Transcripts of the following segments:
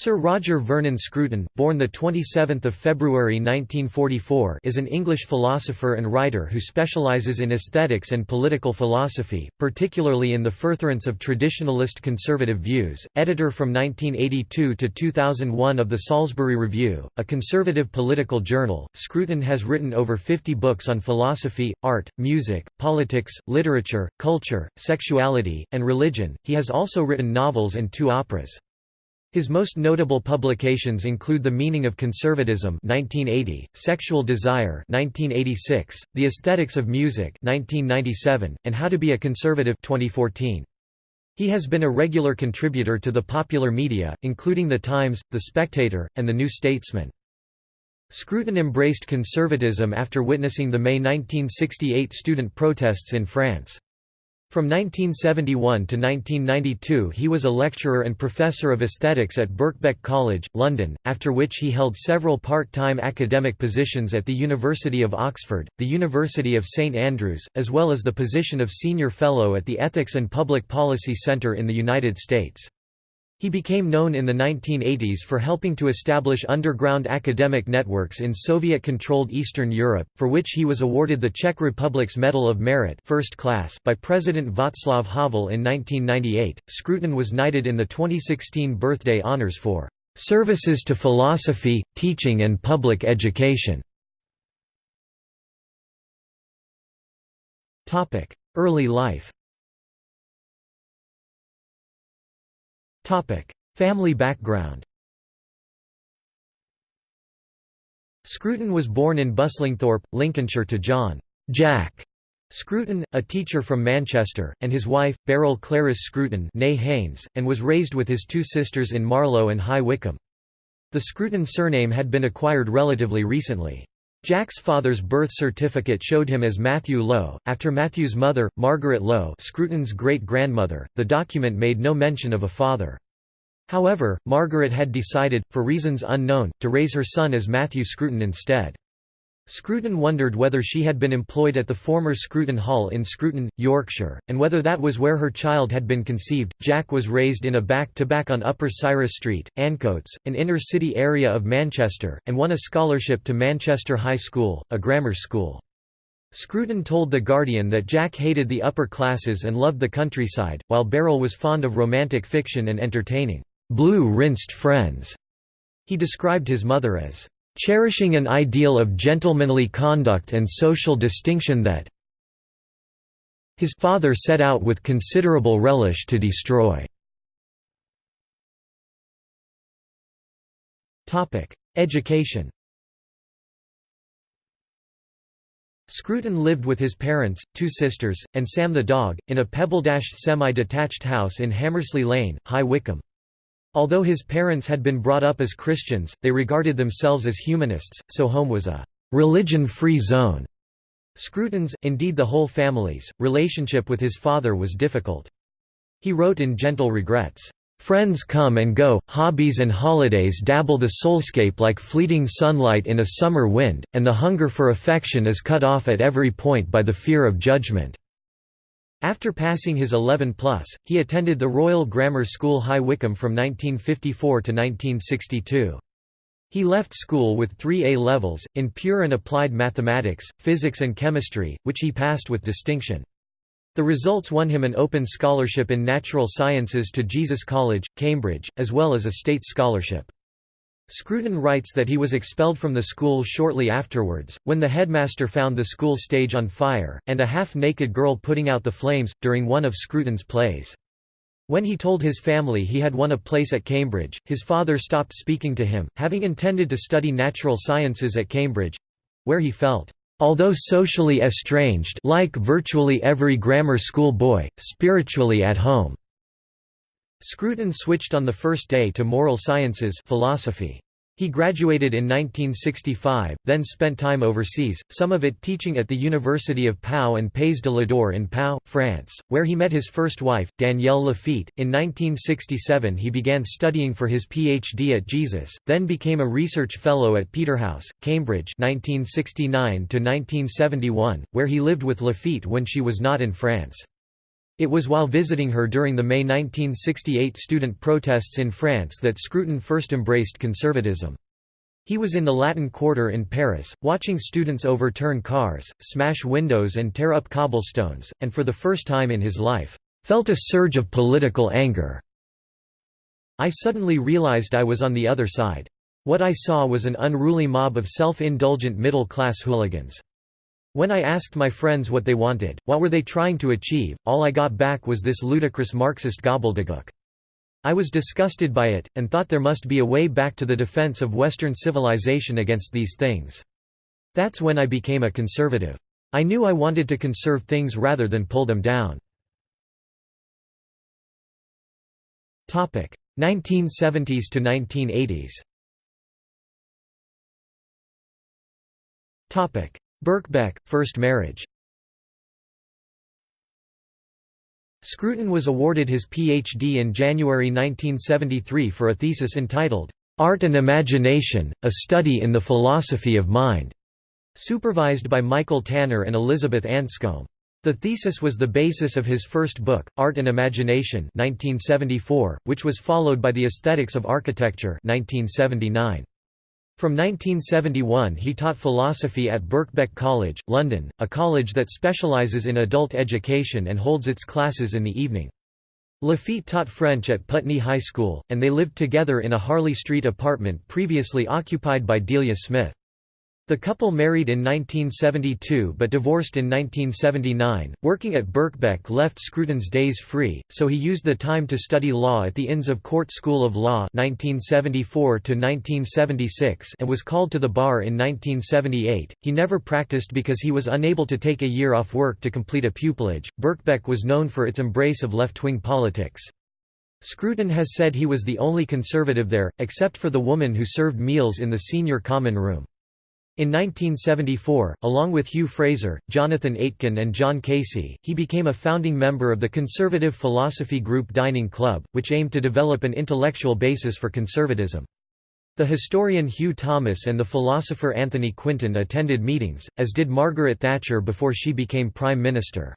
Sir Roger Vernon Scruton, born 27 February 1944 is an English philosopher and writer who specialises in aesthetics and political philosophy, particularly in the furtherance of traditionalist conservative views. Editor from 1982 to 2001 of the Salisbury Review, a conservative political journal, Scruton has written over 50 books on philosophy, art, music, politics, literature, culture, sexuality, and religion. He has also written novels and two operas. His most notable publications include The Meaning of Conservatism 1980, Sexual Desire 1986, The Aesthetics of Music 1997, and How to Be a Conservative 2014. He has been a regular contributor to the popular media, including The Times, The Spectator, and The New Statesman. Scruton embraced conservatism after witnessing the May 1968 student protests in France. From 1971 to 1992 he was a lecturer and professor of aesthetics at Birkbeck College, London, after which he held several part-time academic positions at the University of Oxford, the University of St Andrews, as well as the position of Senior Fellow at the Ethics and Public Policy Center in the United States. He became known in the 1980s for helping to establish underground academic networks in Soviet-controlled Eastern Europe, for which he was awarded the Czech Republic's Medal of Merit first class by President Václav Havel in 1998. Scruton was knighted in the 2016 birthday honors for "...services to philosophy, teaching and public education." Early life Family background Scruton was born in Buslingthorpe, Lincolnshire to John Jack Scruton, a teacher from Manchester, and his wife, Beryl Clarice Scruton Haynes, and was raised with his two sisters in Marlow and High Wycombe. The Scruton surname had been acquired relatively recently. Jack's father's birth certificate showed him as Matthew Lowe, after Matthew's mother, Margaret Lowe Scruton's great-grandmother, the document made no mention of a father. However, Margaret had decided, for reasons unknown, to raise her son as Matthew Scruton instead. Scruton wondered whether she had been employed at the former Scruton Hall in Scruton, Yorkshire, and whether that was where her child had been conceived. Jack was raised in a back to back on Upper Cyrus Street, Ancoats, an inner city area of Manchester, and won a scholarship to Manchester High School, a grammar school. Scruton told The Guardian that Jack hated the upper classes and loved the countryside, while Beryl was fond of romantic fiction and entertaining blue-rinsed friends. He described his mother as cherishing an ideal of gentlemanly conduct and social distinction that his father set out with considerable relish to destroy. Education Scruton lived with his parents, two sisters, and Sam the dog, in a pebble-dashed semi-detached house in Hammersley Lane, High Wycombe. Although his parents had been brought up as Christians, they regarded themselves as humanists, so home was a religion-free zone. Scruton's, indeed the whole family's, relationship with his father was difficult. He wrote in Gentle Regrets, "...friends come and go, hobbies and holidays dabble the soulscape like fleeting sunlight in a summer wind, and the hunger for affection is cut off at every point by the fear of judgment." After passing his 11 plus, he attended the Royal Grammar School High Wycombe from 1954 to 1962. He left school with three A levels, in pure and applied mathematics, physics and chemistry, which he passed with distinction. The results won him an open scholarship in natural sciences to Jesus College, Cambridge, as well as a state scholarship. Scruton writes that he was expelled from the school shortly afterwards, when the headmaster found the school stage on fire, and a half-naked girl putting out the flames, during one of Scruton's plays. When he told his family he had won a place at Cambridge, his father stopped speaking to him, having intended to study natural sciences at Cambridge—where he felt, although socially estranged like virtually every grammar school boy, spiritually at home. Scruton switched on the first day to moral sciences philosophy. He graduated in 1965, then spent time overseas, some of it teaching at the University of Pau and Pays de l'Adour in Pau, France, where he met his first wife, Danielle Lafitte. In 1967 he began studying for his PhD at Jesus, then became a research fellow at Peterhouse, Cambridge 1969 where he lived with Lafitte when she was not in France. It was while visiting her during the May 1968 student protests in France that Scruton first embraced conservatism. He was in the Latin Quarter in Paris, watching students overturn cars, smash windows and tear up cobblestones, and for the first time in his life, felt a surge of political anger. I suddenly realized I was on the other side. What I saw was an unruly mob of self-indulgent middle-class hooligans. When I asked my friends what they wanted, what were they trying to achieve, all I got back was this ludicrous Marxist gobbledygook. I was disgusted by it, and thought there must be a way back to the defense of Western civilization against these things. That's when I became a conservative. I knew I wanted to conserve things rather than pull them down. 1970s to 1980s Birkbeck, first marriage Scruton was awarded his Ph.D. in January 1973 for a thesis entitled, "'Art and Imagination, A Study in the Philosophy of Mind", supervised by Michael Tanner and Elizabeth Anscombe. The thesis was the basis of his first book, Art and Imagination 1974, which was followed by The Aesthetics of Architecture 1979. From 1971 he taught philosophy at Birkbeck College, London, a college that specialises in adult education and holds its classes in the evening. Lafitte taught French at Putney High School, and they lived together in a Harley Street apartment previously occupied by Delia Smith. The couple married in 1972 but divorced in 1979. Working at Birkbeck left Scruton's days free, so he used the time to study law at the Inns of Court School of Law 1974 1976 and was called to the bar in 1978. He never practiced because he was unable to take a year off work to complete a pupillage. Birkbeck was known for its embrace of left-wing politics. Scruton has said he was the only conservative there, except for the woman who served meals in the senior common room. In 1974, along with Hugh Fraser, Jonathan Aitken and John Casey, he became a founding member of the conservative philosophy group Dining Club, which aimed to develop an intellectual basis for conservatism. The historian Hugh Thomas and the philosopher Anthony Quinton attended meetings, as did Margaret Thatcher before she became Prime Minister.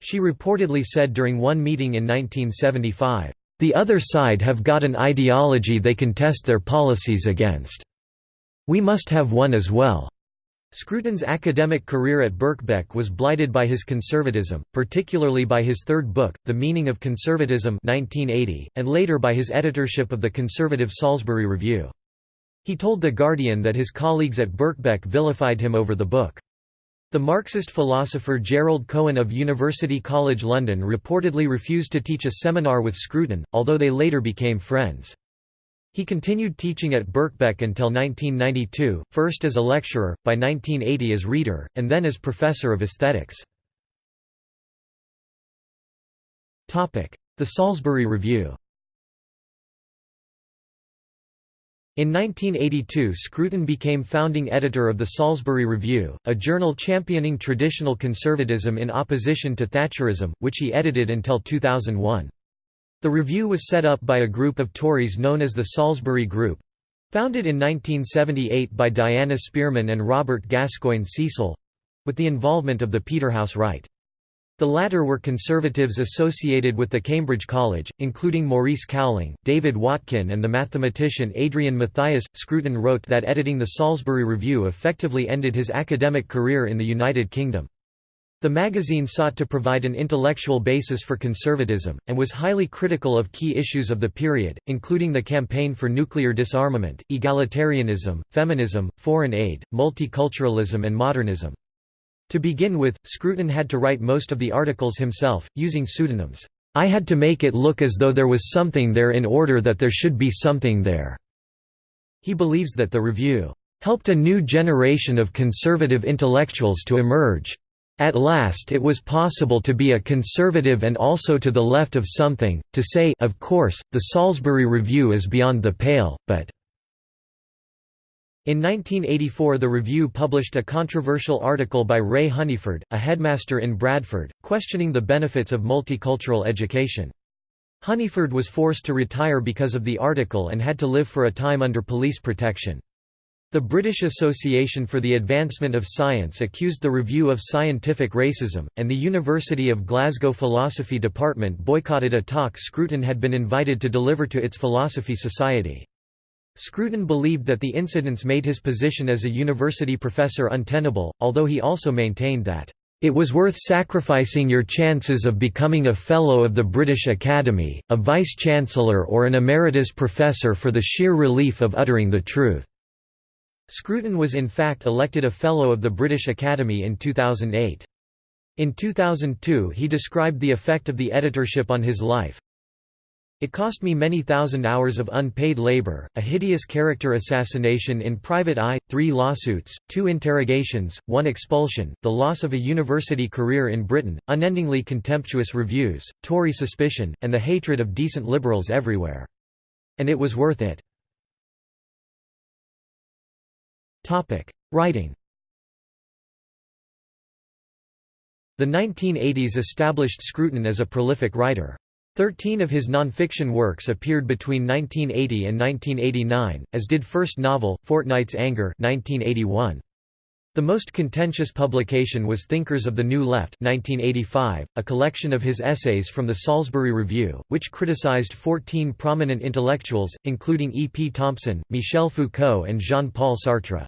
She reportedly said during one meeting in 1975, "...the other side have got an ideology they can test their policies against." We must have one as well. Scruton's academic career at Birkbeck was blighted by his conservatism, particularly by his third book, The Meaning of Conservatism 1980, and later by his editorship of the conservative Salisbury Review. He told The Guardian that his colleagues at Birkbeck vilified him over the book. The Marxist philosopher Gerald Cohen of University College London reportedly refused to teach a seminar with Scruton, although they later became friends. He continued teaching at Birkbeck until 1992, first as a lecturer, by 1980 as reader, and then as professor of aesthetics. The Salisbury Review In 1982 Scruton became founding editor of the Salisbury Review, a journal championing traditional conservatism in opposition to Thatcherism, which he edited until 2001. The review was set up by a group of Tories known as the Salisbury Group founded in 1978 by Diana Spearman and Robert Gascoyne Cecil with the involvement of the Peterhouse Right. The latter were conservatives associated with the Cambridge College, including Maurice Cowling, David Watkin, and the mathematician Adrian Mathias. Scruton wrote that editing the Salisbury Review effectively ended his academic career in the United Kingdom. The magazine sought to provide an intellectual basis for conservatism, and was highly critical of key issues of the period, including the campaign for nuclear disarmament, egalitarianism, feminism, foreign aid, multiculturalism and modernism. To begin with, Scruton had to write most of the articles himself, using pseudonyms. I had to make it look as though there was something there in order that there should be something there." He believes that the review, "...helped a new generation of conservative intellectuals to emerge." At last it was possible to be a conservative and also to the left of something, to say of course, the Salisbury Review is beyond the pale, but in 1984 the Review published a controversial article by Ray Honeyford, a headmaster in Bradford, questioning the benefits of multicultural education. Honeyford was forced to retire because of the article and had to live for a time under police protection. The British Association for the Advancement of Science accused the Review of Scientific Racism, and the University of Glasgow Philosophy Department boycotted a talk Scruton had been invited to deliver to its Philosophy Society. Scruton believed that the incidents made his position as a university professor untenable, although he also maintained that, "...it was worth sacrificing your chances of becoming a Fellow of the British Academy, a Vice-Chancellor or an Emeritus Professor for the sheer relief of uttering the truth." Scruton was in fact elected a Fellow of the British Academy in 2008. In 2002 he described the effect of the editorship on his life, it cost me many thousand hours of unpaid labor, a hideous character assassination in private eye, three lawsuits, two interrogations, one expulsion, the loss of a university career in Britain, unendingly contemptuous reviews, Tory suspicion, and the hatred of decent liberals everywhere. And it was worth it. Writing The 1980s established Scruton as a prolific writer. Thirteen of his nonfiction works appeared between 1980 and 1989, as did first novel, Fortnight's Anger 1981. The most contentious publication was Thinkers of the New Left 1985, a collection of his essays from the Salisbury Review, which criticized 14 prominent intellectuals, including E. P. Thompson, Michel Foucault and Jean-Paul Sartre.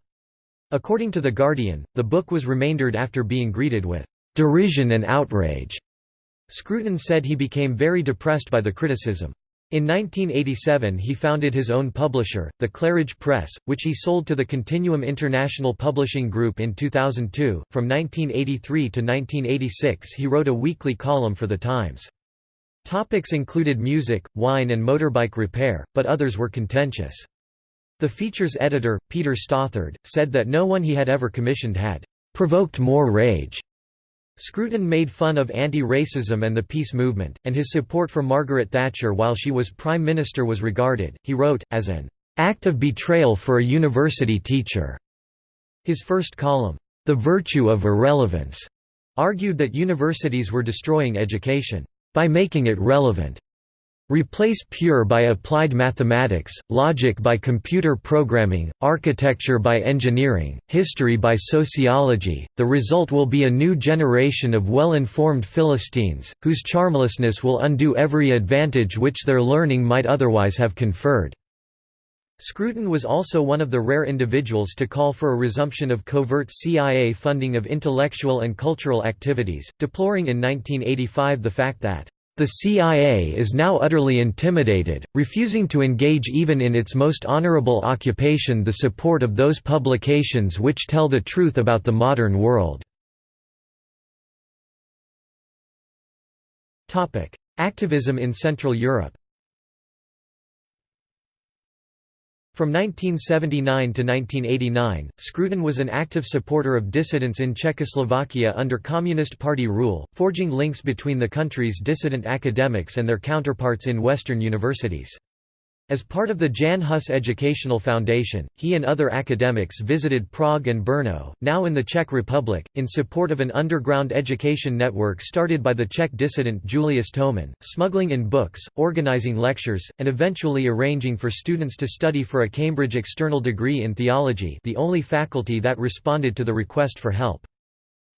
According to The Guardian, the book was remaindered after being greeted with "...derision and outrage." Scruton said he became very depressed by the criticism. In 1987 he founded his own publisher, the Claridge Press, which he sold to the Continuum International Publishing Group in 2002. From 1983 to 1986 he wrote a weekly column for The Times. Topics included music, wine and motorbike repair, but others were contentious. The feature's editor, Peter Stothard, said that no one he had ever commissioned had provoked more rage. Scruton made fun of anti-racism and the peace movement, and his support for Margaret Thatcher while she was Prime Minister was regarded, he wrote, as an act of betrayal for a university teacher. His first column, The Virtue of Irrelevance, argued that universities were destroying education by making it relevant. Replace pure by applied mathematics, logic by computer programming, architecture by engineering, history by sociology, the result will be a new generation of well-informed Philistines, whose charmlessness will undo every advantage which their learning might otherwise have conferred. Scruton was also one of the rare individuals to call for a resumption of covert CIA funding of intellectual and cultural activities, deploring in 1985 the fact that the CIA is now utterly intimidated, refusing to engage even in its most honorable occupation the support of those publications which tell the truth about the modern world. Activism in Central Europe From 1979 to 1989, Scruton was an active supporter of dissidents in Czechoslovakia under Communist Party rule, forging links between the country's dissident academics and their counterparts in Western universities. As part of the Jan Hus Educational Foundation, he and other academics visited Prague and Brno, now in the Czech Republic, in support of an underground education network started by the Czech dissident Julius Tomin, smuggling in books, organizing lectures, and eventually arranging for students to study for a Cambridge external degree in theology the only faculty that responded to the request for help.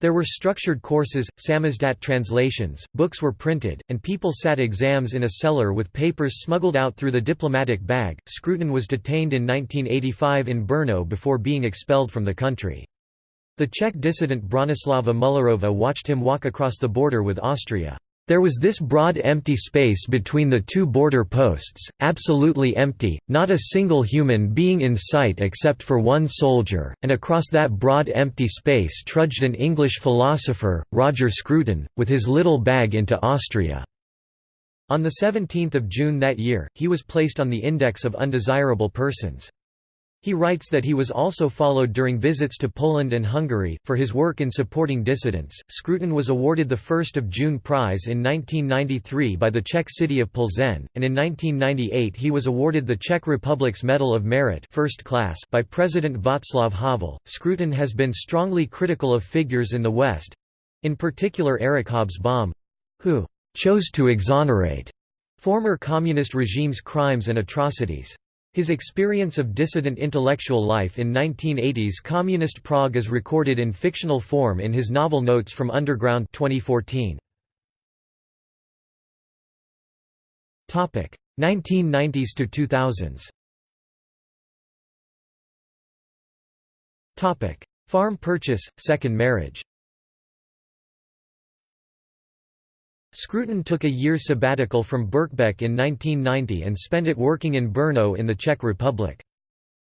There were structured courses, samizdat translations, books were printed, and people sat exams in a cellar with papers smuggled out through the diplomatic bag. Scruton was detained in 1985 in Brno before being expelled from the country. The Czech dissident Bronislava Mullerova watched him walk across the border with Austria. There was this broad empty space between the two border posts, absolutely empty, not a single human being in sight except for one soldier, and across that broad empty space trudged an English philosopher, Roger Scruton, with his little bag into Austria. On 17 June that year, he was placed on the Index of Undesirable Persons. He writes that he was also followed during visits to Poland and Hungary. For his work in supporting dissidents, Scruton was awarded the 1st of June Prize in 1993 by the Czech city of Plzeň, and in 1998 he was awarded the Czech Republic's Medal of Merit first class by President Václav Havel. Scruton has been strongly critical of figures in the West in particular Eric Hobsbawm who chose to exonerate former communist regimes' crimes and atrocities. His experience of dissident intellectual life in 1980s communist Prague is recorded in fictional form in his novel Notes from Underground 2014. 1990s to 2000s Farm purchase, second marriage Scruton took a year sabbatical from Birkbeck in 1990 and spent it working in Brno in the Czech Republic.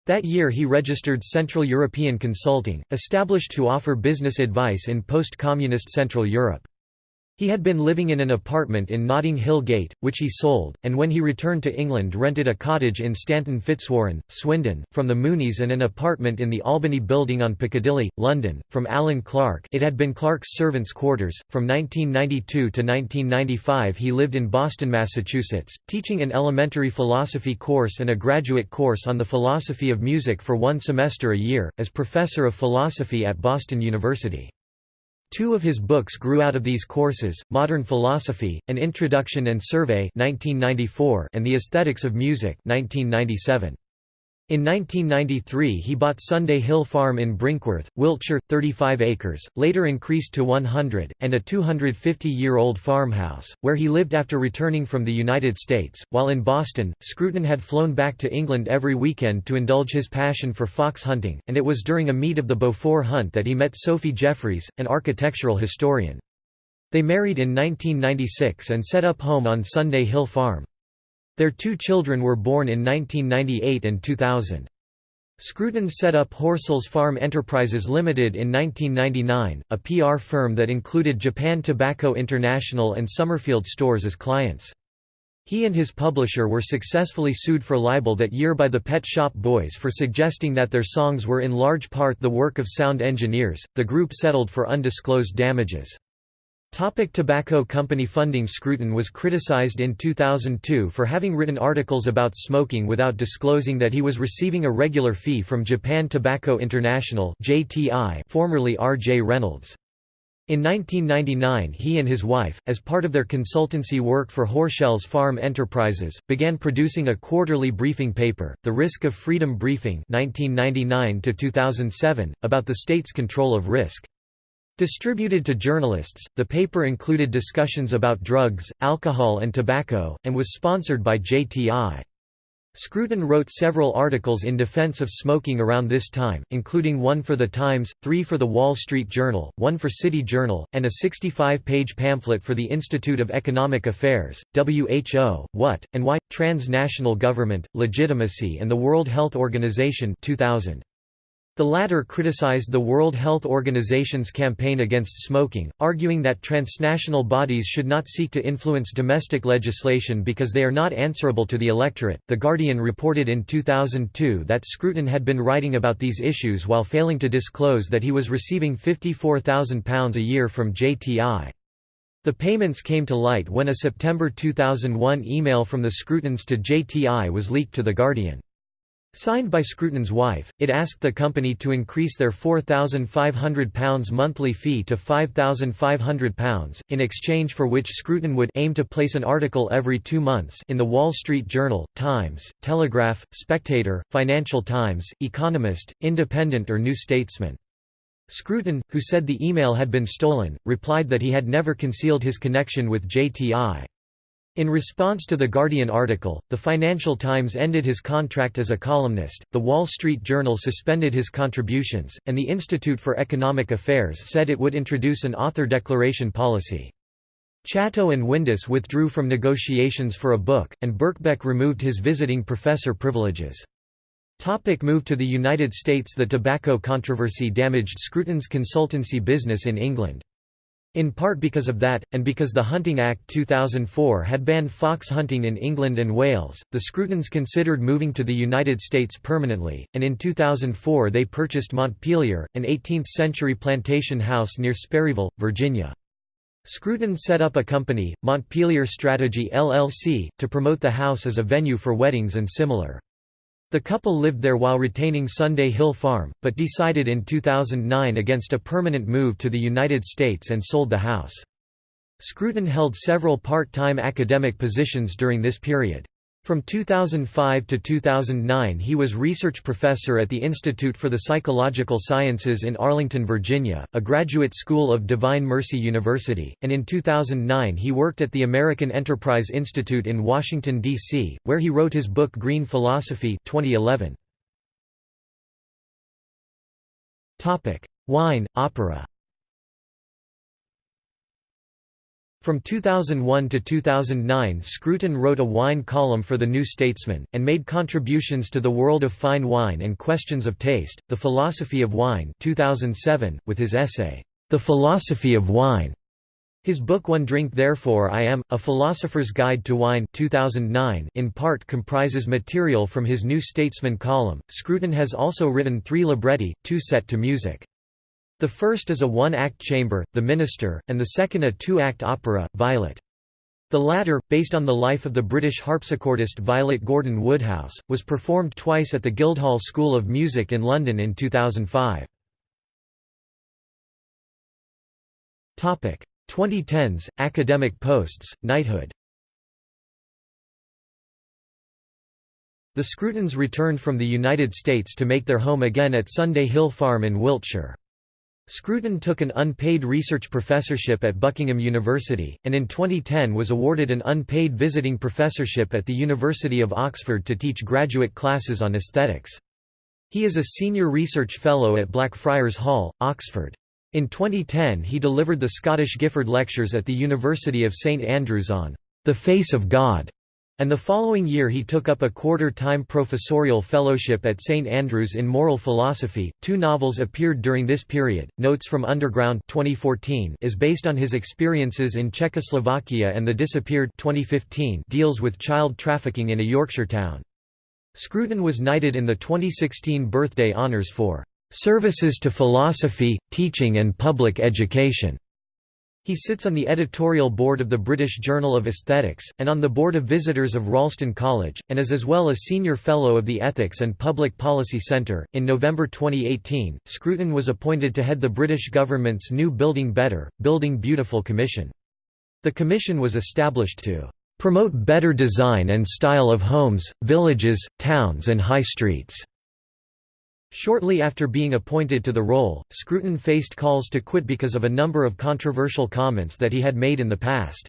That year he registered Central European Consulting, established to offer business advice in post-communist Central Europe. He had been living in an apartment in Notting Hill Gate, which he sold, and when he returned to England rented a cottage in Stanton Fitzwarren, Swindon, from the Mooneys and an apartment in the Albany Building on Piccadilly, London, from Alan Clark it had been Clark's servants' quarters. From 1992 to 1995 he lived in Boston, Massachusetts, teaching an elementary philosophy course and a graduate course on the philosophy of music for one semester a year, as professor of philosophy at Boston University. Two of his books grew out of these courses, Modern Philosophy, An Introduction and Survey 1994 and The Aesthetics of Music 1997. In 1993 he bought Sunday Hill Farm in Brinkworth, Wiltshire, 35 acres, later increased to 100, and a 250-year-old farmhouse, where he lived after returning from the United States. While in Boston, Scruton had flown back to England every weekend to indulge his passion for fox hunting, and it was during a meet of the Beaufort hunt that he met Sophie Jeffreys, an architectural historian. They married in 1996 and set up home on Sunday Hill Farm. Their two children were born in 1998 and 2000. Scruton set up Horsell's Farm Enterprises Limited in 1999, a PR firm that included Japan Tobacco International and Somerfield stores as clients. He and his publisher were successfully sued for libel that year by the Pet Shop Boys for suggesting that their songs were in large part the work of sound engineers. The group settled for undisclosed damages. Topic tobacco company funding Scruton was criticized in 2002 for having written articles about smoking without disclosing that he was receiving a regular fee from Japan Tobacco International JTI, formerly R.J. Reynolds. In 1999 he and his wife, as part of their consultancy work for Horsell's Farm Enterprises, began producing a quarterly briefing paper, The Risk of Freedom Briefing 1999 about the state's control of risk. Distributed to journalists, the paper included discussions about drugs, alcohol and tobacco, and was sponsored by JTI. Scruton wrote several articles in defense of smoking around this time, including one for The Times, three for The Wall Street Journal, one for City Journal, and a 65-page pamphlet for the Institute of Economic Affairs, WHO, What, and Why, Transnational Government, Legitimacy and the World Health Organization 2000. The latter criticized the World Health Organization's campaign against smoking, arguing that transnational bodies should not seek to influence domestic legislation because they are not answerable to the electorate. The Guardian reported in 2002 that Scruton had been writing about these issues while failing to disclose that he was receiving £54,000 a year from JTI. The payments came to light when a September 2001 email from the Scrutons to JTI was leaked to The Guardian. Signed by Scruton's wife, it asked the company to increase their £4,500 monthly fee to £5,500, in exchange for which Scruton would aim to place an article every two months in the Wall Street Journal, Times, Telegraph, Spectator, Financial Times, Economist, Independent or New Statesman. Scruton, who said the email had been stolen, replied that he had never concealed his connection with JTI. In response to the Guardian article, the Financial Times ended his contract as a columnist, the Wall Street Journal suspended his contributions, and the Institute for Economic Affairs said it would introduce an author declaration policy. Chatto and Windus withdrew from negotiations for a book, and Birkbeck removed his visiting professor privileges. Topic move to the United States The tobacco controversy damaged Scruton's consultancy business in England. In part because of that, and because the Hunting Act 2004 had banned fox hunting in England and Wales, the Scrutons considered moving to the United States permanently, and in 2004 they purchased Montpelier, an 18th-century plantation house near Sperryville, Virginia. Scruton set up a company, Montpelier Strategy LLC, to promote the house as a venue for weddings and similar. The couple lived there while retaining Sunday Hill Farm, but decided in 2009 against a permanent move to the United States and sold the house. Scruton held several part-time academic positions during this period. From 2005 to 2009 he was research professor at the Institute for the Psychological Sciences in Arlington, Virginia, a graduate school of Divine Mercy University, and in 2009 he worked at the American Enterprise Institute in Washington, D.C., where he wrote his book Green Philosophy 2011. Wine, opera From 2001 to 2009 Scruton wrote a wine column for The New Statesman, and made contributions to the world of fine wine and questions of taste, The Philosophy of Wine 2007, with his essay, The Philosophy of Wine. His book One Drink Therefore I Am, A Philosopher's Guide to Wine 2009 in part comprises material from his New Statesman column. Scruton has also written three libretti, two set to music. The first is a one-act chamber, The Minister, and the second a two-act opera, Violet. The latter, based on the life of the British harpsichordist Violet Gordon Woodhouse, was performed twice at the Guildhall School of Music in London in 2005. 2010s, academic posts, knighthood The Scrutons returned from the United States to make their home again at Sunday Hill Farm in Wiltshire. Scruton took an unpaid research professorship at Buckingham University, and in 2010 was awarded an unpaid visiting professorship at the University of Oxford to teach graduate classes on aesthetics. He is a senior research fellow at Blackfriars Hall, Oxford. In 2010 he delivered the Scottish Gifford Lectures at the University of St Andrews on "...the face of God", and the following year he took up a quarter-time professorial fellowship at St Andrews in moral philosophy. Two novels appeared during this period. Notes from Underground 2014 is based on his experiences in Czechoslovakia and The Disappeared 2015 deals with child trafficking in a Yorkshire town. Scruton was knighted in the 2016 birthday honours for services to philosophy, teaching and public education. He sits on the editorial board of the British Journal of Aesthetics, and on the board of visitors of Ralston College, and is as well a senior fellow of the Ethics and Public Policy Centre. In November 2018, Scruton was appointed to head the British government's new Building Better, Building Beautiful Commission. The commission was established to promote better design and style of homes, villages, towns and high streets. Shortly after being appointed to the role, Scruton faced calls to quit because of a number of controversial comments that he had made in the past.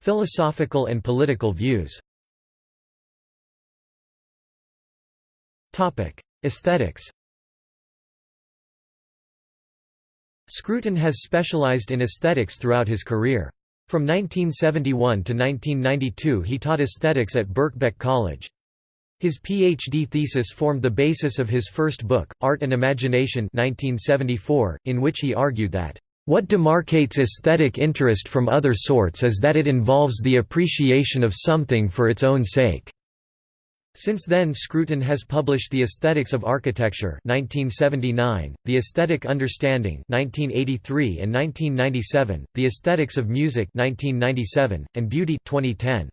Philosophical and political views Aesthetics Scruton has specialized in aesthetics throughout his career. From 1971 to 1992 he taught aesthetics at Birkbeck College. His PhD thesis formed the basis of his first book, Art and Imagination 1974, in which he argued that, "...what demarcates aesthetic interest from other sorts is that it involves the appreciation of something for its own sake." Since then Scruton has published The Aesthetics of Architecture 1979, The Aesthetic Understanding 1983 and 1997, The Aesthetics of Music 1997, and Beauty 2010.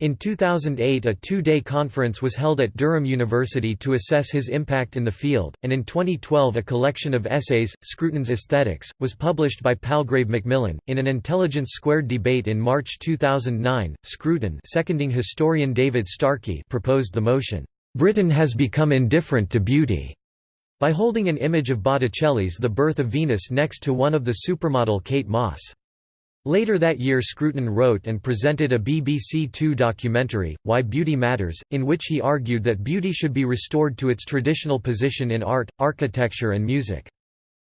In 2008 a two-day conference was held at Durham University to assess his impact in the field, and in 2012 a collection of essays, Scruton's Aesthetics, was published by Palgrave Macmillan. In an Intelligence Squared debate in March 2009, Scruton seconding historian David Starkey proposed the motion, "'Britain has become indifferent to beauty' by holding an image of Botticelli's The Birth of Venus next to one of the supermodel Kate Moss. Later that year Scruton wrote and presented a BBC Two documentary, Why Beauty Matters, in which he argued that beauty should be restored to its traditional position in art, architecture and music.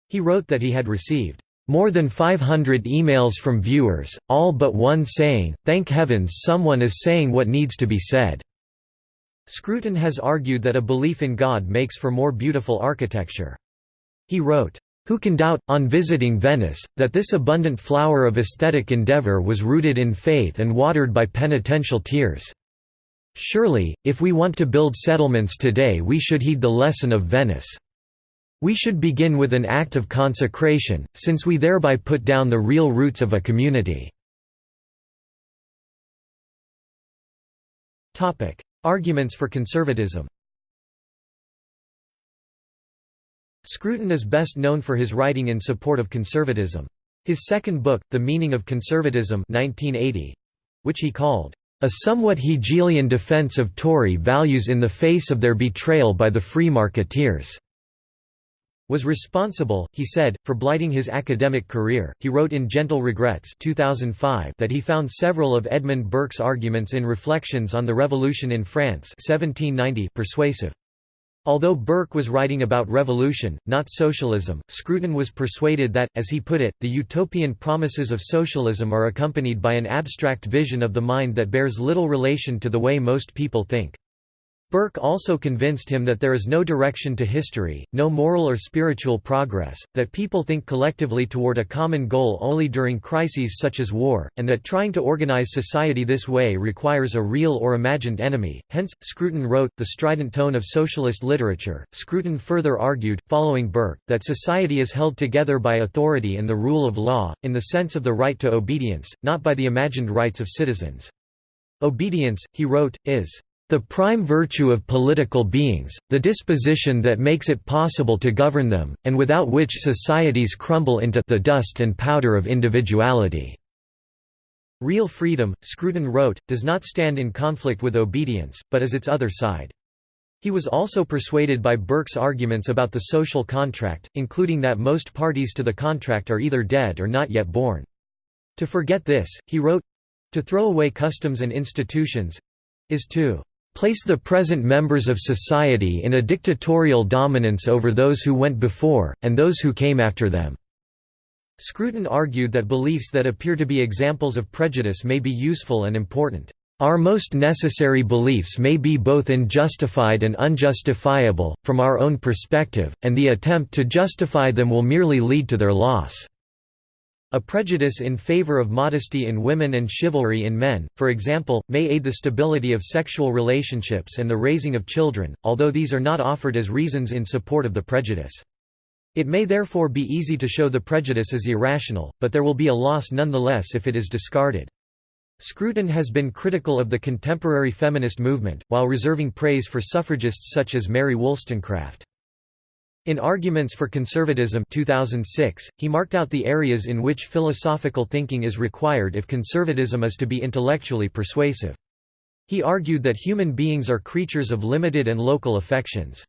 He wrote that he had received more than 500 emails from viewers, all but one saying, thank heavens someone is saying what needs to be said." Scruton has argued that a belief in God makes for more beautiful architecture. He wrote, who can doubt, on visiting Venice, that this abundant flower of aesthetic endeavor was rooted in faith and watered by penitential tears? Surely, if we want to build settlements today we should heed the lesson of Venice. We should begin with an act of consecration, since we thereby put down the real roots of a community. Arguments for conservatism Scruton is best known for his writing in support of conservatism. His second book, The Meaning of Conservatism 1980, which he called, "...a somewhat Hegelian defense of Tory values in the face of their betrayal by the free marketeers." was responsible, he said, for blighting his academic career. He wrote in Gentle Regrets 2005 that he found several of Edmund Burke's arguments in Reflections on the Revolution in France 1790 persuasive. Although Burke was writing about revolution, not socialism, Scruton was persuaded that, as he put it, the utopian promises of socialism are accompanied by an abstract vision of the mind that bears little relation to the way most people think. Burke also convinced him that there is no direction to history, no moral or spiritual progress, that people think collectively toward a common goal only during crises such as war, and that trying to organize society this way requires a real or imagined enemy. Hence, Scruton wrote The Strident Tone of Socialist Literature. Scruton further argued, following Burke, that society is held together by authority and the rule of law, in the sense of the right to obedience, not by the imagined rights of citizens. Obedience, he wrote, is the prime virtue of political beings, the disposition that makes it possible to govern them, and without which societies crumble into the dust and powder of individuality." Real freedom, Scruton wrote, does not stand in conflict with obedience, but is its other side. He was also persuaded by Burke's arguments about the social contract, including that most parties to the contract are either dead or not yet born. To forget this, he wrote, to throw away customs and institutions is to place the present members of society in a dictatorial dominance over those who went before, and those who came after them." Scruton argued that beliefs that appear to be examples of prejudice may be useful and important. Our most necessary beliefs may be both unjustified and unjustifiable, from our own perspective, and the attempt to justify them will merely lead to their loss. A prejudice in favor of modesty in women and chivalry in men, for example, may aid the stability of sexual relationships and the raising of children, although these are not offered as reasons in support of the prejudice. It may therefore be easy to show the prejudice as irrational, but there will be a loss nonetheless if it is discarded. Scruton has been critical of the contemporary feminist movement, while reserving praise for suffragists such as Mary Wollstonecraft. In Arguments for Conservatism 2006, he marked out the areas in which philosophical thinking is required if conservatism is to be intellectually persuasive. He argued that human beings are creatures of limited and local affections.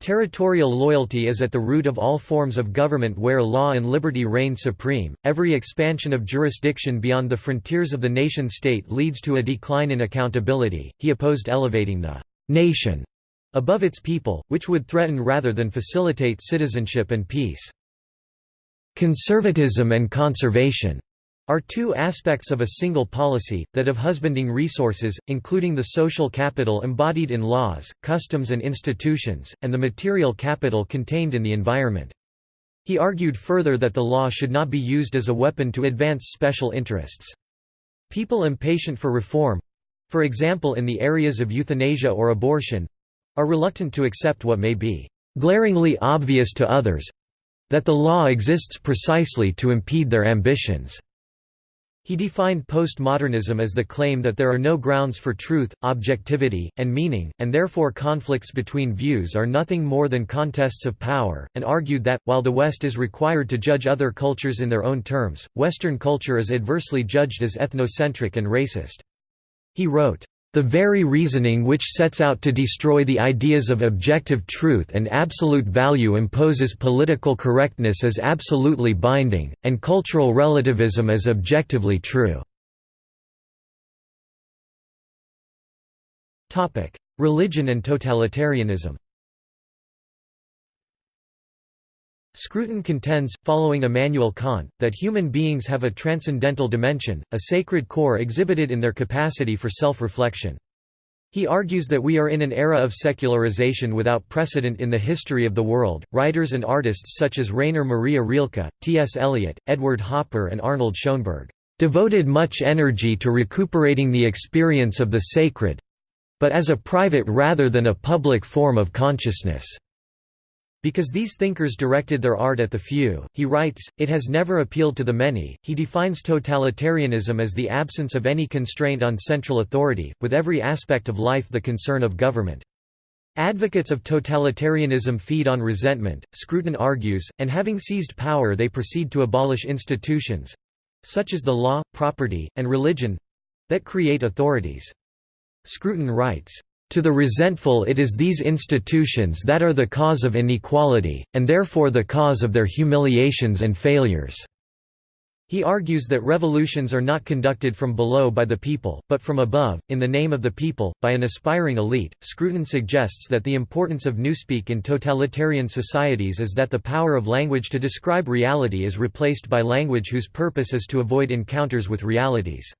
Territorial loyalty is at the root of all forms of government where law and liberty reign supreme. Every expansion of jurisdiction beyond the frontiers of the nation state leads to a decline in accountability. He opposed elevating the nation above its people, which would threaten rather than facilitate citizenship and peace. Conservatism and conservation are two aspects of a single policy, that of husbanding resources, including the social capital embodied in laws, customs and institutions, and the material capital contained in the environment. He argued further that the law should not be used as a weapon to advance special interests. People impatient for reform—for example in the areas of euthanasia or abortion, are reluctant to accept what may be glaringly obvious to others—that the law exists precisely to impede their ambitions. He defined postmodernism as the claim that there are no grounds for truth, objectivity, and meaning, and therefore conflicts between views are nothing more than contests of power, and argued that, while the West is required to judge other cultures in their own terms, Western culture is adversely judged as ethnocentric and racist. He wrote, the very reasoning which sets out to destroy the ideas of objective truth and absolute value imposes political correctness as absolutely binding, and cultural relativism as objectively true. Religion and totalitarianism Scruton contends, following Immanuel Kant, that human beings have a transcendental dimension, a sacred core exhibited in their capacity for self-reflection. He argues that we are in an era of secularization without precedent in the history of the world. Writers and artists such as Rainer Maria Rilke, T.S. Eliot, Edward Hopper, and Arnold Schoenberg devoted much energy to recuperating the experience of the sacred but as a private rather than a public form of consciousness. Because these thinkers directed their art at the few, he writes, it has never appealed to the many. He defines totalitarianism as the absence of any constraint on central authority, with every aspect of life the concern of government. Advocates of totalitarianism feed on resentment, Scruton argues, and having seized power they proceed to abolish institutions—such as the law, property, and religion—that create authorities. Scruton writes, "...to the resentful it is these institutions that are the cause of inequality, and therefore the cause of their humiliations and failures." He argues that revolutions are not conducted from below by the people, but from above, in the name of the people, by an aspiring elite. Scruton suggests that the importance of newspeak in totalitarian societies is that the power of language to describe reality is replaced by language whose purpose is to avoid encounters with realities.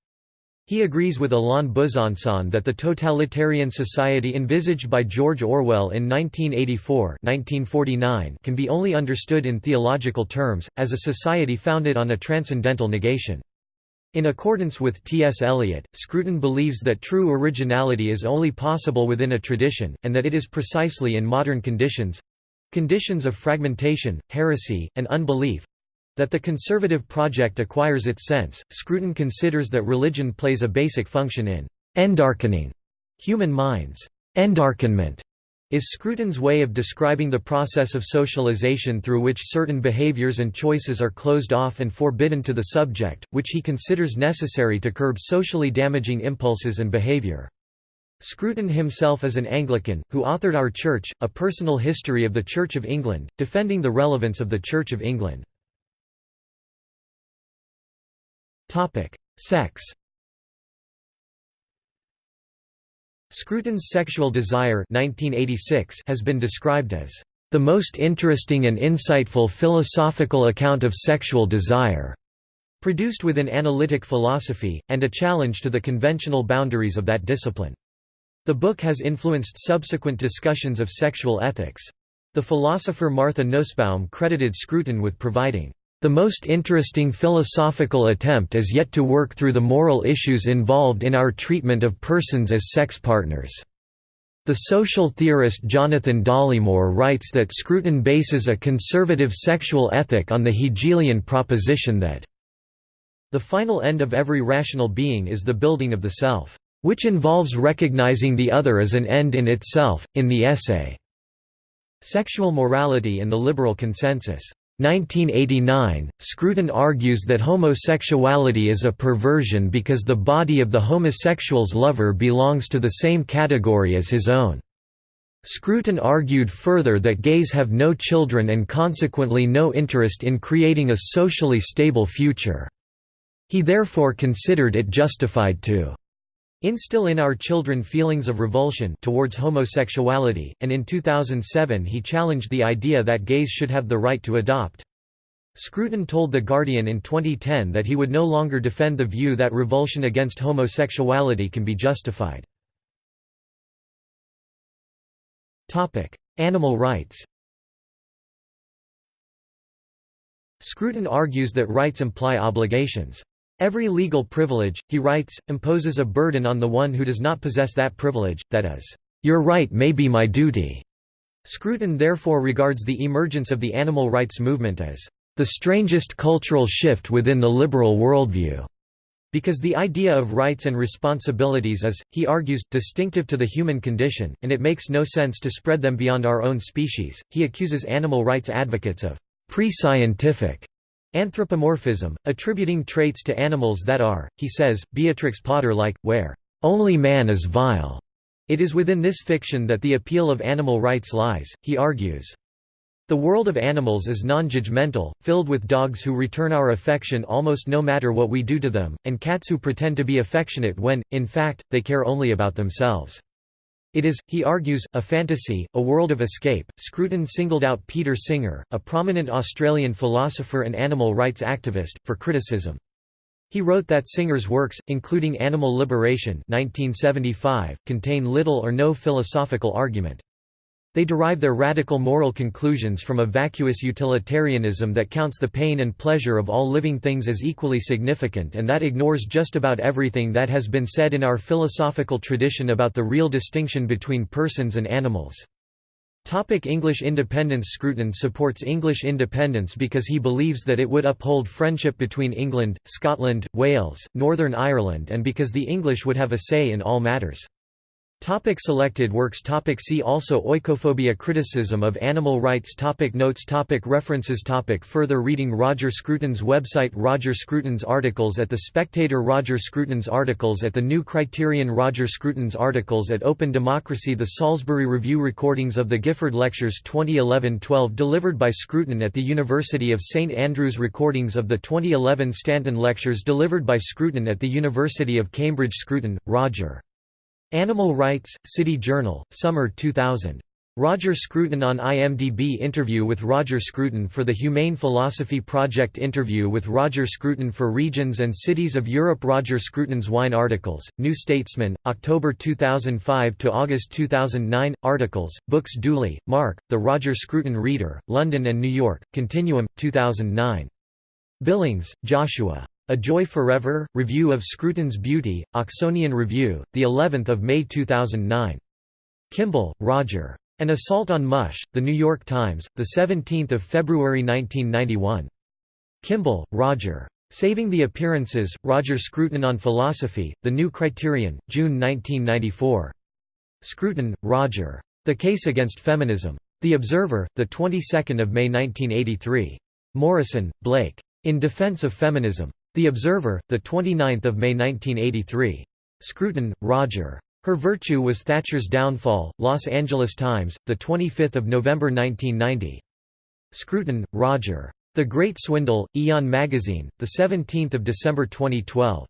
He agrees with Alain Besançon that the totalitarian society envisaged by George Orwell in 1984 1949 can be only understood in theological terms, as a society founded on a transcendental negation. In accordance with T.S. Eliot, Scruton believes that true originality is only possible within a tradition, and that it is precisely in modern conditions—conditions of fragmentation, heresy, and unbelief, that the conservative project acquires its sense. Scruton considers that religion plays a basic function in endarkening human minds. Endarkenment is Scruton's way of describing the process of socialization through which certain behaviors and choices are closed off and forbidden to the subject, which he considers necessary to curb socially damaging impulses and behavior. Scruton himself is an Anglican, who authored Our Church, a personal history of the Church of England, defending the relevance of the Church of England. Topic: Sex. Scruton's sexual desire 1986 has been described as the most interesting and insightful philosophical account of sexual desire, produced within analytic philosophy, and a challenge to the conventional boundaries of that discipline. The book has influenced subsequent discussions of sexual ethics. The philosopher Martha Nussbaum credited Scruton with providing the most interesting philosophical attempt is yet to work through the moral issues involved in our treatment of persons as sex partners. The social theorist Jonathan Dollimore writes that Scruton bases a conservative sexual ethic on the Hegelian proposition that the final end of every rational being is the building of the self, which involves recognizing the other as an end in itself. In the essay, Sexual Morality and the Liberal Consensus, 1989, Scruton argues that homosexuality is a perversion because the body of the homosexual's lover belongs to the same category as his own. Scruton argued further that gays have no children and consequently no interest in creating a socially stable future. He therefore considered it justified to instill in our children feelings of revulsion towards homosexuality, and in 2007 he challenged the idea that gays should have the right to adopt. Scruton told The Guardian in 2010 that he would no longer defend the view that revulsion against homosexuality can be justified. Animal rights Scruton argues that rights imply obligations. Every legal privilege, he writes, imposes a burden on the one who does not possess that privilege, that is, "...your right may be my duty." Scruton therefore regards the emergence of the animal rights movement as, "...the strangest cultural shift within the liberal worldview." Because the idea of rights and responsibilities is, he argues, distinctive to the human condition, and it makes no sense to spread them beyond our own species. He accuses animal rights advocates of pre-scientific Anthropomorphism, attributing traits to animals that are, he says, Beatrix Potter-like, where, "...only man is vile." It is within this fiction that the appeal of animal rights lies, he argues. The world of animals is non-judgmental, filled with dogs who return our affection almost no matter what we do to them, and cats who pretend to be affectionate when, in fact, they care only about themselves. It is, he argues, a fantasy, a world of escape. Scruton singled out Peter Singer, a prominent Australian philosopher and animal rights activist, for criticism. He wrote that Singer's works, including Animal Liberation 1975, contain little or no philosophical argument. They derive their radical moral conclusions from a vacuous utilitarianism that counts the pain and pleasure of all living things as equally significant and that ignores just about everything that has been said in our philosophical tradition about the real distinction between persons and animals. Topic English independence Scruton supports English independence because he believes that it would uphold friendship between England, Scotland, Wales, Northern Ireland and because the English would have a say in all matters. Topic selected works. Topic See also. Oikophobia Criticism of animal rights. Topic Notes. Topic References. Topic Further reading. Roger Scruton's website. Roger Scruton's articles at The Spectator. Roger Scruton's articles at The New Criterion. Roger Scruton's articles at Open Democracy. The Salisbury Review Recordings of the Gifford Lectures 2011-12 delivered by Scruton at the University of St Andrews Recordings of the 2011 Stanton Lectures delivered by Scruton at the University of Cambridge. Scruton, Roger. Animal Rights, City Journal, Summer 2000. Roger Scruton on IMDb Interview with Roger Scruton for the Humane Philosophy Project Interview with Roger Scruton for Regions and Cities of Europe Roger Scruton's Wine Articles, New Statesman, October 2005 to August 2009 Articles, Books Dooley, Mark, The Roger Scruton Reader, London and New York, Continuum, 2009. Billings, Joshua. A Joy Forever, Review of Scruton's Beauty, Oxonian Review, the 11th of May 2009. Kimball, Roger. An Assault on Mush, The New York Times, the 17th of February 1991. Kimball, Roger. Saving the Appearances, Roger Scruton on Philosophy, The New Criterion, June 1994. Scruton, Roger. The Case Against Feminism. The Observer, the 22nd of May 1983. Morrison, Blake. In Defense of Feminism. The Observer, 29 May 1983. Scruton, Roger. Her Virtue Was Thatcher's Downfall, Los Angeles Times, the 25 November 1990. Scruton, Roger. The Great Swindle, Aeon Magazine, 17 December 2012.